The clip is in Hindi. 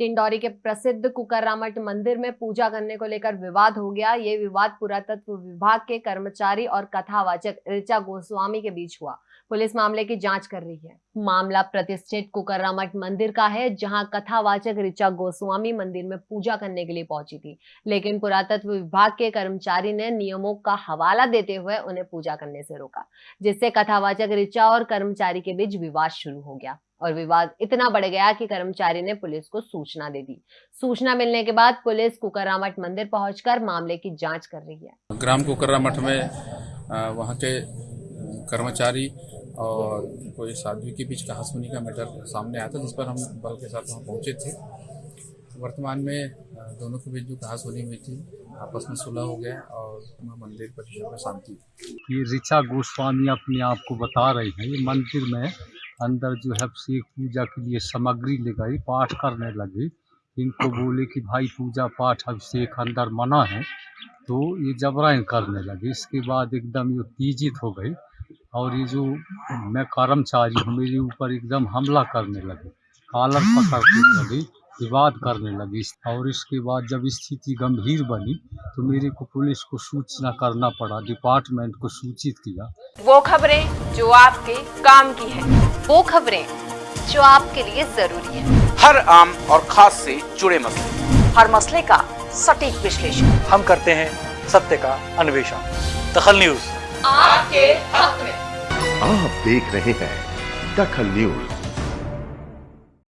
टिंडौरी के प्रसिद्ध कुकरामठ मंदिर में पूजा करने को लेकर विवाद हो गया। ये विवाद पुरातत्व विभाग के कर्मचारी और कथावाचक ऋचा गोस्वामी के बीच हुआ। पुलिस मामले की जाँच कर रही है। मामला प्रतिष्ठित कुकरामठ मंदिर का है, जहाँ कथावाचक ऋचा गोस्वामी मंदिर में पूजा करने के लिए पहुँची थी। लेकिन पुरातत्व विभाग के कर्मचारी ने नियमों का हवाला देते हुए उन्हें पूजा करने से रोका, जिससे कथावाचक ऋचा और कर्मचारी के बीच विवाद शुरू हो गया। और विवाद इतना बढ़ गया कि कर्मचारी ने पुलिस को सूचना दे दी। सूचना मिलने के बाद पुलिस कुकरामठ मंदिर पहुंचकर मामले की जाँच कर रही है। ग्राम कुकरामठ में वहाँ के कर्मचारी और कोई साध्वी के बीच कहासुनी का मैटर सामने आया था जिस पर हम बल के साथ वहाँ पहुँचे थे। वर्तमान में दोनों के बीच जो कहासुनी हुई थी आपस में सुलह हो गया और मंदिर परिसर में शांति। ये ऋचा गोस्वामी अपने आप को बता रही है ये मंदिर में अंदर जो है शेख पूजा के लिए सामग्री ले गई पाठ करने लगी। इनको बोले कि, भाई, पूजा पाठ अब अभिषेक अंदर मना है। तो ये जबरन करने लगे। इसके बाद एकदम ये उत्तेजित हो गई और ये जो मैं कर्मचारी हूँ, मेरे ऊपर एकदम हमला करने लगे, कॉलर पकड़ने लगी, विवाद करने लगी। और इसके बाद जब स्थिति गंभीर बनी तो मेरे को पुलिस को सूचना करना पड़ा, डिपार्टमेंट को सूचित किया। वो खबरें जो आपके काम की है। वो खबरें जो आपके लिए ज़रूरी है। हर आम और खास से जुड़े मसले। हर मसले का सटीक विश्लेषण। हम करते हैं सत्य का अन्वेषण। दखल न्यूज़। आपके हक में। आप देख रहे हैं दखल न्यूज़।